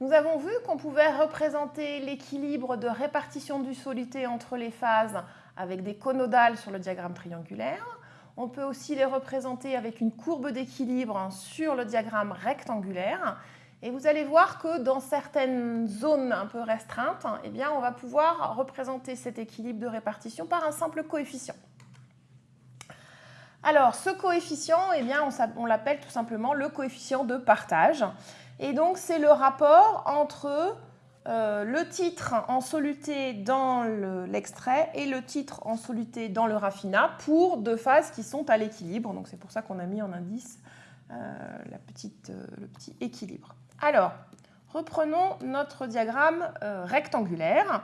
Nous avons vu qu'on pouvait représenter l'équilibre de répartition du soluté entre les phases avec des conodales sur le diagramme triangulaire. On peut aussi les représenter avec une courbe d'équilibre sur le diagramme rectangulaire. Et vous allez voir que dans certaines zones un peu restreintes, eh on va pouvoir représenter cet équilibre de répartition par un simple coefficient. Alors, ce coefficient, eh on, l'appelle tout simplement le coefficient de partage. Et donc, c'est le rapport entre euh, le titre en soluté dans l'extrait et le titre en soluté dans le raffinat pour deux phases qui sont à l'équilibre. Donc, c'est pour ça qu'on a mis en indice euh, euh, le petit équilibre. Alors, reprenons notre diagramme rectangulaire.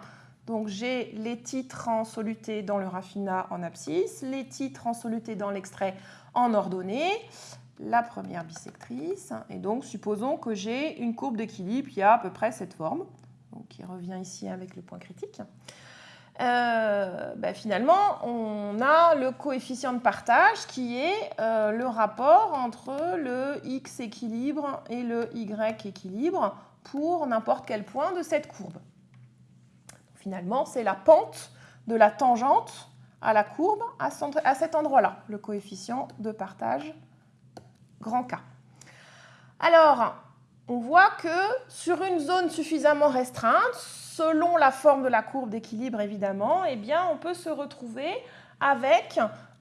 Donc j'ai les titres en soluté dans le raffinat en abscisse, les titres en soluté dans l'extrait en ordonnée, la première bisectrice. Et donc supposons que j'ai une courbe d'équilibre qui a à peu près cette forme, donc qui revient ici avec le point critique. Euh, ben, finalement, on a le coefficient de partage qui est euh, le rapport entre le x équilibre et le y équilibre pour n'importe quel point de cette courbe. Finalement, c'est la pente de la tangente à la courbe à cet endroit-là, le coefficient de partage grand K. Alors, on voit que sur une zone suffisamment restreinte, selon la forme de la courbe d'équilibre évidemment, eh bien, on peut se retrouver avec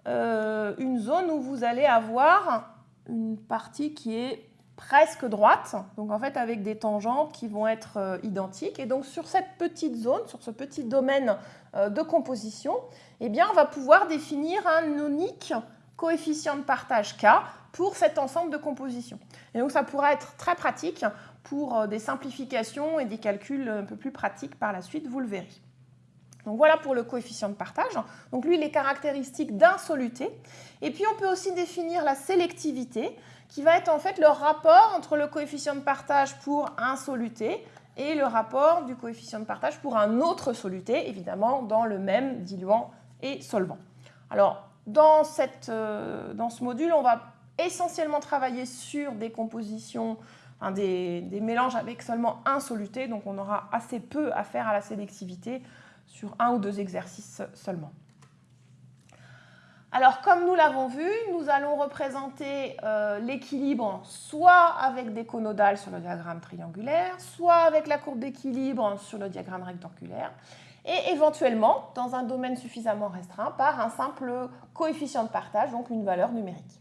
euh, une zone où vous allez avoir une partie qui est presque droite, donc en fait avec des tangentes qui vont être euh, identiques. Et donc sur cette petite zone, sur ce petit domaine euh, de composition, eh on va pouvoir définir un unique coefficient de partage K pour cet ensemble de composition. Et donc ça pourra être très pratique pour euh, des simplifications et des calculs un peu plus pratiques par la suite, vous le verrez. Donc voilà pour le coefficient de partage. Donc lui, il est caractéristique d'un soluté. Et puis on peut aussi définir la sélectivité, qui va être en fait le rapport entre le coefficient de partage pour un soluté et le rapport du coefficient de partage pour un autre soluté, évidemment dans le même diluant et solvant. Alors, dans, euh, dans ce module, on va essentiellement travailler sur des compositions, des, des, mélanges avec seulement un soluté, donc on aura assez peu à faire à la sélectivité sur un ou deux exercices seulement. Alors, comme nous l'avons vu, nous allons représenter euh, l'équilibre soit avec des conodales sur le diagramme triangulaire, soit avec la courbe d'équilibre sur le diagramme rectangulaire, et éventuellement, dans un domaine suffisamment restreint, par un simple coefficient de partage, donc une valeur numérique.